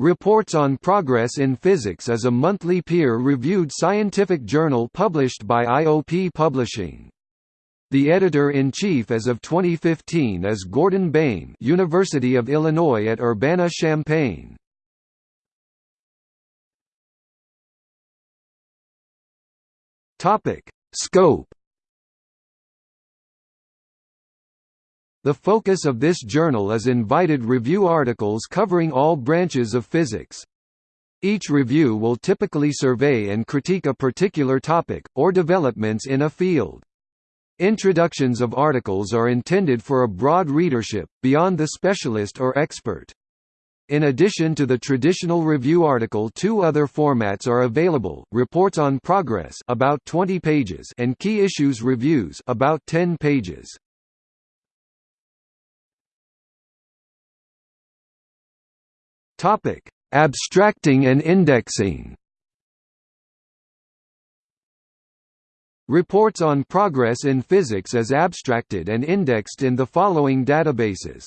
Reports on Progress in Physics is a monthly peer-reviewed scientific journal published by IOP Publishing. The editor-in-chief as of 2015 is Gordon Baym University of Illinois at Urbana-Champaign. Topic: Scope The focus of this journal is invited review articles covering all branches of physics. Each review will typically survey and critique a particular topic, or developments in a field. Introductions of articles are intended for a broad readership, beyond the specialist or expert. In addition to the traditional review article two other formats are available, Reports on Progress about 20 pages and Key Issues Reviews about 10 pages. Topic: Abstracting and indexing. Reports on progress in physics is abstracted and indexed in the following databases.